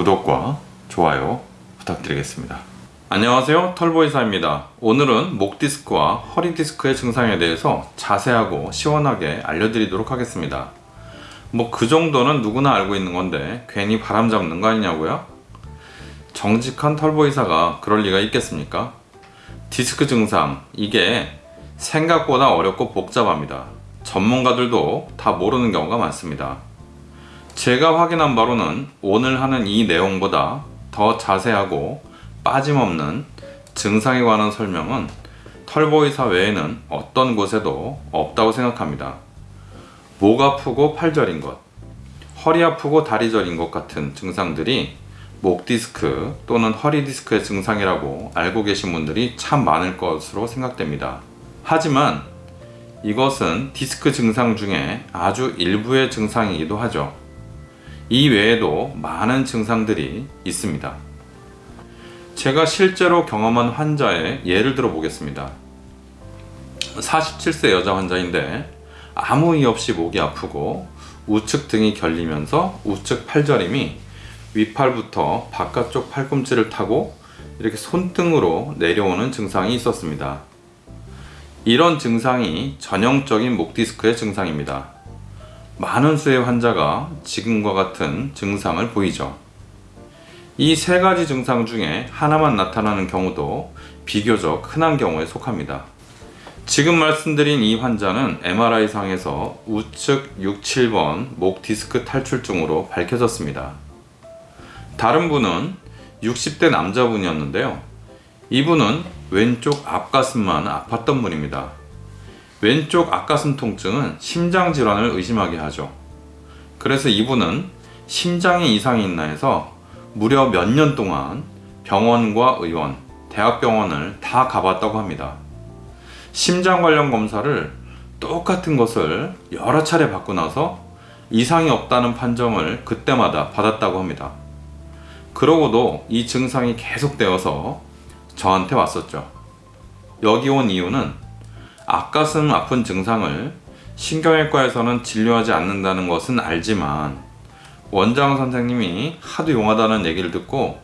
구독과 좋아요 부탁드리겠습니다. 안녕하세요 털보이사입니다. 오늘은 목 디스크와 허리 디스크의 증상에 대해서 자세하고 시원하게 알려드리도록 하겠습니다. 뭐 그 정도는 누구나 알고 있는 건데 괜히 바람 잡는 거 아니냐고요? 정직한 털보이사가 그럴 리가 있겠습니까? 디스크 증상 이게 생각보다 어렵고 복잡합니다. 전문가들도 다 모르는 경우가 많습니다. 제가 확인한 바로는 오늘 하는 이 내용보다 더 자세하고 빠짐없는 증상에 관한 설명은 털보이사 외에는 어떤 곳에도 없다고 생각합니다. 목 아프고 팔 저린 것, 허리 아프고 다리 저린 것 같은 증상들이 목 디스크 또는 허리 디스크의 증상이라고 알고 계신 분들이 참 많을 것으로 생각됩니다. 하지만 이것은 디스크 증상 중에 아주 일부의 증상이기도 하죠. 이 외에도 많은 증상들이 있습니다. 제가 실제로 경험한 환자의 예를 들어 보겠습니다. 47세 여자 환자인데 아무 이유 없이 목이 아프고 우측 등이 결리면서 우측 팔저림이 윗팔부터 바깥쪽 팔꿈치를 타고 이렇게 손등으로 내려오는 증상이 있었습니다. 이런 증상이 전형적인 목 디스크의 증상입니다. 많은 수의 환자가 지금과 같은 증상을 보이죠. 이 세 가지 증상 중에 하나만 나타나는 경우도 비교적 흔한 경우에 속합니다. 지금 말씀드린 이 환자는 MRI상에서 우측 6, 7번 목 디스크 탈출증으로 밝혀졌습니다. 다른 분은 60대 남자분이었는데요. 이분은 왼쪽 앞가슴만 아팠던 분입니다. 왼쪽 앞가슴 통증은 심장 질환을 의심하게 하죠. 그래서 이분은 심장에 이상이 있나 해서 무려 몇 년 동안 병원과 의원, 대학병원을 다 가봤다고 합니다. 심장 관련 검사를 똑같은 것을 여러 차례 받고 나서 이상이 없다는 판정을 그때마다 받았다고 합니다. 그러고도 이 증상이 계속되어서 저한테 왔었죠. 여기 온 이유는 앞가슴 아픈 증상을 신경외과에서는 진료하지 않는다는 것은 알지만 원장 선생님이 하도 용하다는 얘기를 듣고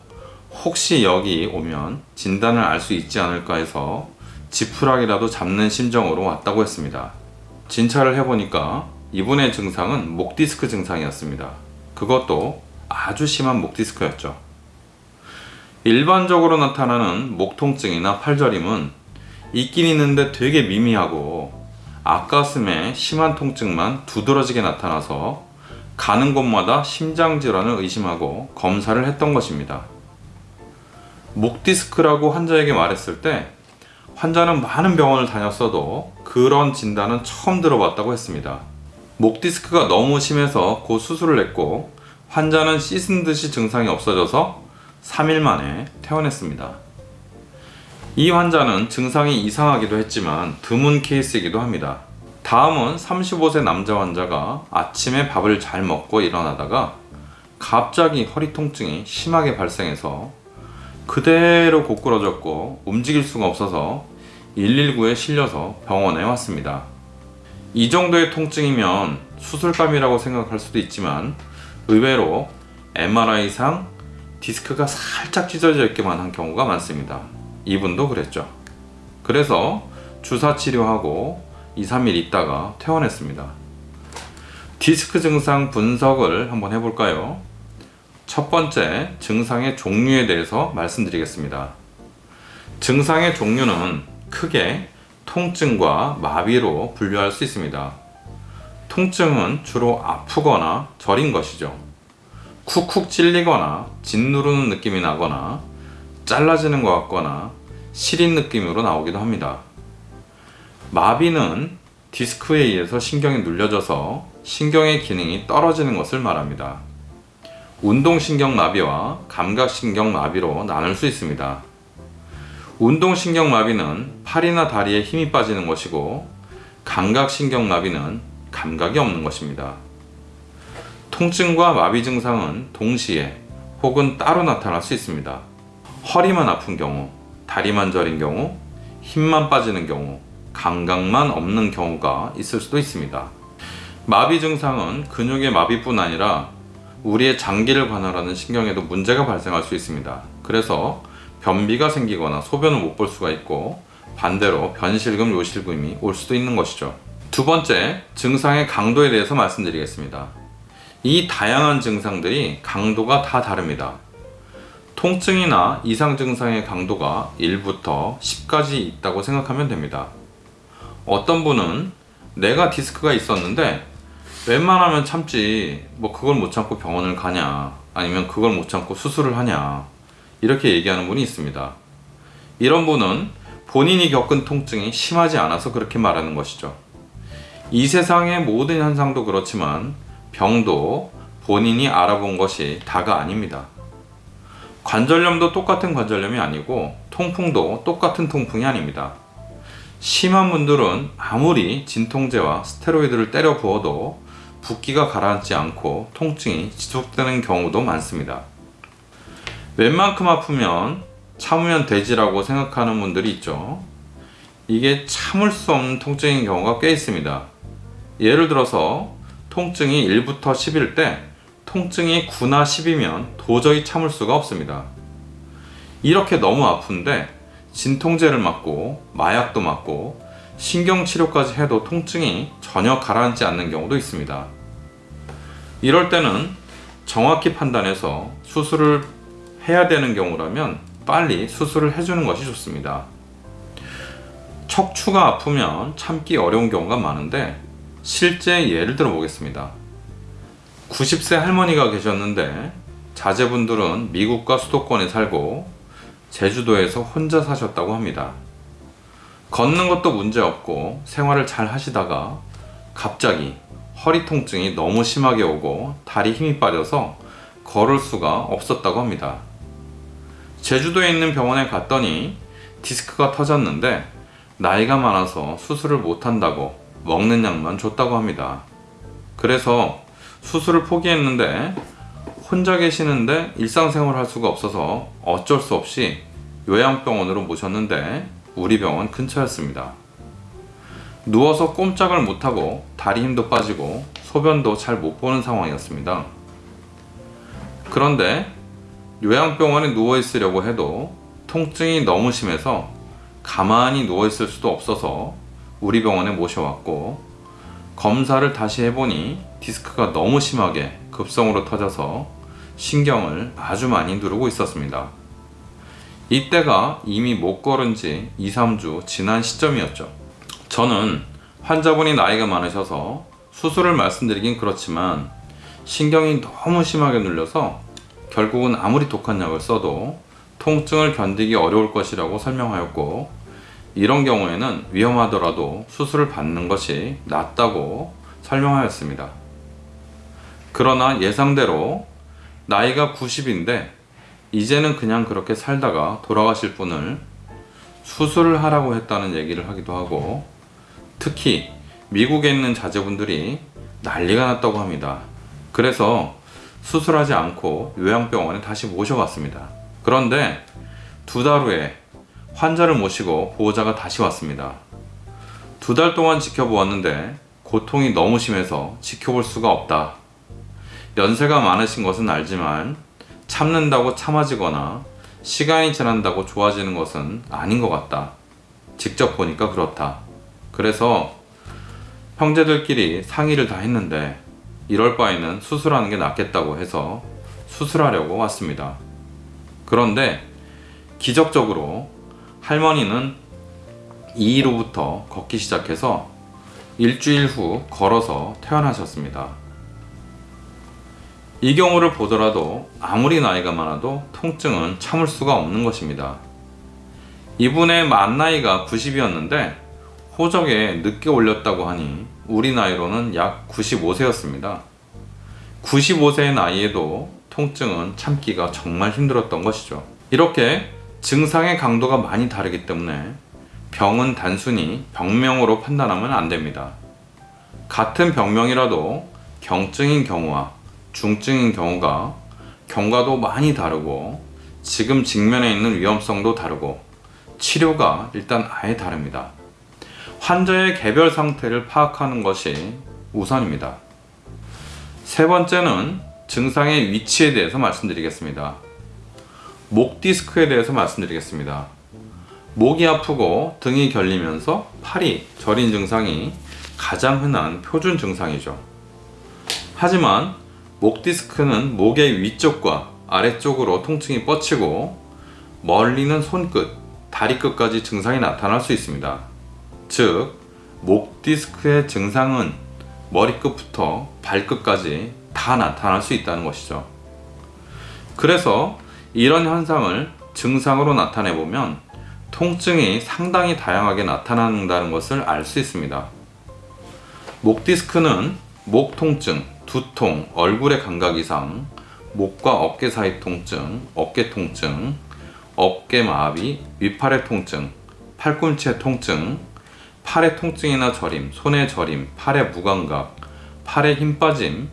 혹시 여기 오면 진단을 알 수 있지 않을까 해서 지푸라기라도 잡는 심정으로 왔다고 했습니다. 진찰을 해보니까 이분의 증상은 목 디스크 증상이었습니다. 그것도 아주 심한 목 디스크였죠. 일반적으로 나타나는 목 통증이나 팔저림은 있긴 있는데 되게 미미하고 앞가슴에 심한 통증만 두드러지게 나타나서 가는 곳마다 심장질환을 의심하고 검사를 했던 것입니다. 목 디스크라고 환자에게 말했을 때 환자는 많은 병원을 다녔어도 그런 진단은 처음 들어봤다고 했습니다. 목 디스크가 너무 심해서 곧 수술을 했고 환자는 씻은 듯이 증상이 없어져서 3일 만에 퇴원했습니다. 이 환자는 증상이 이상하기도 했지만 드문 케이스이기도 합니다. 다음은 35세 남자 환자가 아침에 밥을 잘 먹고 일어나다가 갑자기 허리 통증이 심하게 발생해서 그대로 고꾸러졌고 움직일 수가 없어서 119에 실려서 병원에 왔습니다. 이 정도의 통증이면 수술감이라고 생각할 수도 있지만 의외로 MRI상 디스크가 살짝 찢어져 있기만 한 경우가 많습니다. 이분도 그랬죠. 그래서 주사 치료하고 2, 3일 있다가 퇴원했습니다. 디스크 증상 분석을 한번 해볼까요? 첫 번째, 증상의 종류에 대해서 말씀드리겠습니다. 증상의 종류는 크게 통증과 마비로 분류할 수 있습니다. 통증은 주로 아프거나 저린 것이죠. 쿡쿡 찔리거나 짓누르는 느낌이 나거나 잘라지는 것 같거나 시린 느낌으로 나오기도 합니다. 마비는 디스크에 의해서 신경이 눌려져서 신경의 기능이 떨어지는 것을 말합니다. 운동신경 마비와 감각신경 마비로 나눌 수 있습니다. 운동신경 마비는 팔이나 다리에 힘이 빠지는 것이고 감각신경 마비는 감각이 없는 것입니다. 통증과 마비 증상은 동시에 혹은 따로 나타날 수 있습니다. 허리만 아픈 경우, 다리만 저린 경우, 힘만 빠지는 경우, 감각만 없는 경우가 있을 수도 있습니다. 마비 증상은 근육의 마비뿐 아니라 우리의 장기를 관할하는 신경에도 문제가 발생할 수 있습니다. 그래서 변비가 생기거나 소변을 못 볼 수가 있고 반대로 변실금, 요실금이 올 수도 있는 것이죠. 두 번째, 증상의 강도에 대해서 말씀드리겠습니다. 이 다양한 증상들이 강도가 다 다릅니다. 통증이나 이상 증상의 강도가 1부터 10까지 있다고 생각하면 됩니다. 어떤 분은 내가 디스크가 있었는데 웬만하면 참지 뭐 그걸 못 참고 병원을 가냐 아니면 그걸 못 참고 수술을 하냐 이렇게 얘기하는 분이 있습니다. 이런 분은 본인이 겪은 통증이 심하지 않아서 그렇게 말하는 것이죠. 이 세상의 모든 현상도 그렇지만 병도 본인이 알아본 것이 다가 아닙니다. 관절염도 똑같은 관절염이 아니고 통풍도 똑같은 통풍이 아닙니다. 심한 분들은 아무리 진통제와 스테로이드를 때려 부어도 붓기가 가라앉지 않고 통증이 지속되는 경우도 많습니다. 웬만큼 아프면 참으면 되지라고 생각하는 분들이 있죠. 이게 참을 수 없는 통증인 경우가 꽤 있습니다. 예를 들어서 통증이 1부터 10일 때 통증이 9나 10이면 도저히 참을 수가 없습니다. 이렇게 너무 아픈데 진통제를 맞고 마약도 맞고 신경치료까지 해도 통증이 전혀 가라앉지 않는 경우도 있습니다. 이럴 때는 정확히 판단해서 수술을 해야 되는 경우라면 빨리 수술을 해주는 것이 좋습니다. 척추가 아프면 참기 어려운 경우가 많은데 실제 예를 들어 보겠습니다. 90세 할머니가 계셨는데 자제분들은 미국과 수도권에 살고 제주도에서 혼자 사셨다고 합니다. 걷는 것도 문제 없고 생활을 잘 하시다가 갑자기 허리 통증이 너무 심하게 오고 다리 힘이 빠져서 걸을 수가 없었다고 합니다. 제주도에 있는 병원에 갔더니 디스크가 터졌는데 나이가 많아서 수술을 못한다고 먹는 약만 줬다고 합니다. 그래서 수술을 포기했는데 혼자 계시는데 일상생활 할 수가 없어서 어쩔 수 없이 요양병원으로 모셨는데 우리 병원 근처였습니다. 누워서 꼼짝을 못하고 다리 힘도 빠지고 소변도 잘 못 보는 상황이었습니다. 그런데 요양병원에 누워 있으려고 해도 통증이 너무 심해서 가만히 누워 있을 수도 없어서 우리 병원에 모셔왔고 검사를 다시 해보니 디스크가 너무 심하게 급성으로 터져서 신경을 아주 많이 누르고 있었습니다. 이때가 이미 못 걸은 지 2, 3주 지난 시점이었죠. 저는 환자분이 나이가 많으셔서 수술을 말씀드리긴 그렇지만 신경이 너무 심하게 눌려서 결국은 아무리 독한 약을 써도 통증을 견디기 어려울 것이라고 설명하였고 이런 경우에는 위험하더라도 수술을 받는 것이 낫다고 설명하였습니다. 그러나 예상대로 나이가 90인데 이제는 그냥 그렇게 살다가 돌아가실 분을 수술을 하라고 했다는 얘기를 하기도 하고 특히 미국에 있는 자제분들이 난리가 났다고 합니다. 그래서 수술하지 않고 요양병원에 다시 모셔갔습니다. 그런데 두 달 후에 환자를 모시고 보호자가 다시 왔습니다. 두 달 동안 지켜보았는데 고통이 너무 심해서 지켜볼 수가 없다. 연세가 많으신 것은 알지만 참는다고 참아지거나 시간이 지난다고 좋아지는 것은 아닌 것 같다. 직접 보니까 그렇다. 그래서 형제들끼리 상의를 다 했는데 이럴 바에는 수술하는 게 낫겠다고 해서 수술하려고 왔습니다. 그런데 기적적으로 할머니는 2일후부터 걷기 시작해서 일주일 후 걸어서 퇴원하셨습니다. 이 경우를 보더라도 아무리 나이가 많아도 통증은 참을 수가 없는 것입니다. 이분의 만 나이가 90이었는데 호적에 늦게 올렸다고 하니 우리 나이로는 약 95세였습니다. 95세의 나이에도 통증은 참기가 정말 힘들었던 것이죠. 이렇게 증상의 강도가 많이 다르기 때문에 병은 단순히 병명으로 판단하면 안 됩니다. 같은 병명이라도 경증인 경우와 중증인 경우가 경과도 많이 다르고 지금 직면해 있는 위험성도 다르고 치료가 일단 아예 다릅니다. 환자의 개별 상태를 파악하는 것이 우선입니다. 세 번째는 증상의 위치에 대해서 말씀드리겠습니다. 목 디스크에 대해서 말씀드리겠습니다. 목이 아프고 등이 결리면서 팔이 저린 증상이 가장 흔한 표준 증상이죠. 하지만 목 디스크는 목의 위쪽과 아래쪽으로 통증이 뻗치고 멀리는 손끝, 다리 끝까지 증상이 나타날 수 있습니다. 즉, 목 디스크의 증상은 머리끝부터 발끝까지 다 나타날 수 있다는 것이죠. 그래서 이런 현상을 증상으로 나타내 보면 통증이 상당히 다양하게 나타난다는 것을 알 수 있습니다. 목 디스크는 목 통증, 두통, 얼굴의 감각 이상, 목과 어깨 사이 통증, 어깨 통증, 어깨 마비, 위팔의 통증, 팔꿈치의 통증, 팔의 통증이나 저림, 손의 저림, 팔의 무감각, 팔의 힘 빠짐,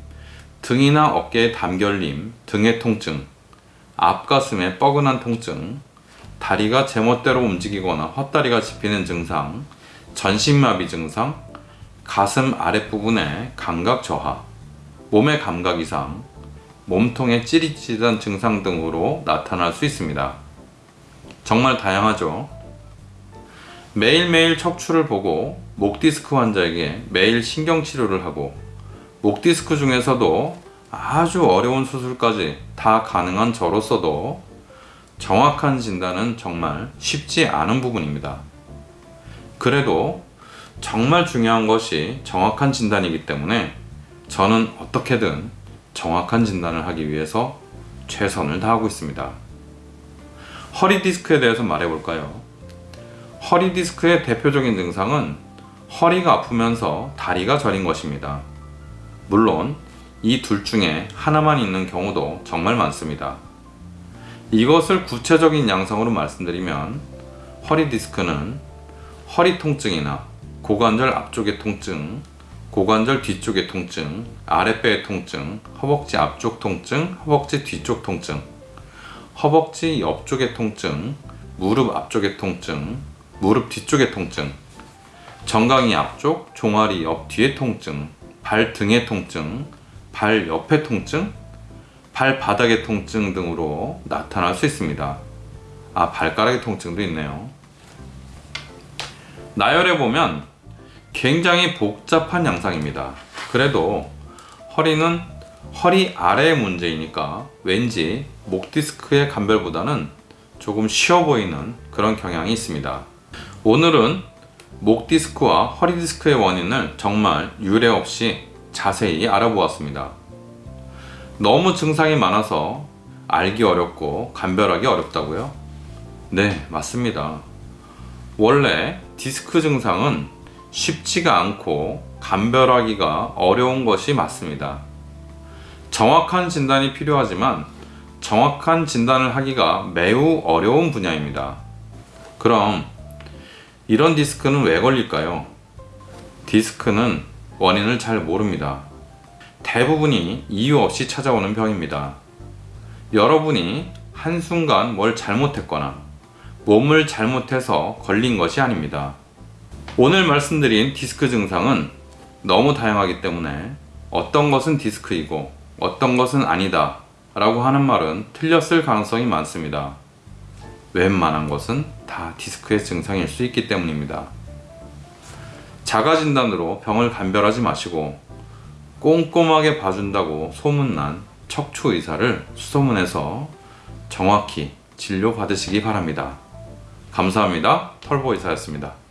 등이나 어깨의 담결림, 등의 통증, 앞가슴의 뻐근한 통증, 다리가 제멋대로 움직이거나 헛다리가 집히는 증상, 전신마비 증상, 가슴 아랫부분의 감각 저하, 몸의 감각 이상, 몸통의 찌릿찌릿한 증상 등으로 나타날 수 있습니다. 정말 다양하죠. 매일매일 척추를 보고 목 디스크 환자에게 매일 신경 치료를 하고 목 디스크 중에서도 아주 어려운 수술까지 다 가능한 저로서도 정확한 진단은 정말 쉽지 않은 부분입니다. 그래도 정말 중요한 것이 정확한 진단이기 때문에 저는 어떻게든 정확한 진단을 하기 위해서 최선을 다하고 있습니다. 허리 디스크에 대해서 말해볼까요? 허리 디스크의 대표적인 증상은 허리가 아프면서 다리가 저린 것입니다. 물론 이 둘 중에 하나만 있는 경우도 정말 많습니다. 이것을 구체적인 양상으로 말씀드리면 허리 디스크는 허리 통증이나 고관절 앞쪽의 통증, 고관절 뒤쪽의 통증, 아랫배의 통증, 허벅지 앞쪽 통증, 허벅지 뒤쪽 통증, 허벅지 옆쪽의 통증, 무릎 앞쪽의 통증, 무릎 뒤쪽의 통증, 정강이 앞쪽, 종아리 옆 뒤의 통증, 발 등의 통증, 발 옆의 통증, 발 바닥의 통증 등으로 나타날 수 있습니다. 아, 발가락의 통증도 있네요. 나열해 보면 굉장히 복잡한 양상입니다. 그래도 허리는 허리 아래의 문제이니까 왠지 목 디스크의 감별보다는 조금 쉬워 보이는 그런 경향이 있습니다. 오늘은 목 디스크와 허리 디스크의 원인을 정말 유례 없이 자세히 알아보았습니다. 너무 증상이 많아서 알기 어렵고 감별하기 어렵다고요? 네, 맞습니다. 원래 디스크 증상은 쉽지가 않고 감별하기가 어려운 것이 맞습니다. 정확한 진단이 필요하지만 정확한 진단을 하기가 매우 어려운 분야입니다. 그럼 이런 디스크는 왜 걸릴까요? 디스크는 원인을 잘 모릅니다. 대부분이 이유 없이 찾아오는 병입니다. 여러분이 한순간 뭘 잘못했거나 몸을 잘못해서 걸린 것이 아닙니다. 오늘 말씀드린 디스크 증상은 너무 다양하기 때문에 어떤 것은 디스크이고 어떤 것은 아니다 라고 하는 말은 틀렸을 가능성이 많습니다. 웬만한 것은 다 디스크의 증상일 수 있기 때문입니다. 자가진단으로 병을 감별하지 마시고 꼼꼼하게 봐준다고 소문난 척추 의사를 수소문해서 정확히 진료 받으시기 바랍니다. 감사합니다. 털보 의사였습니다.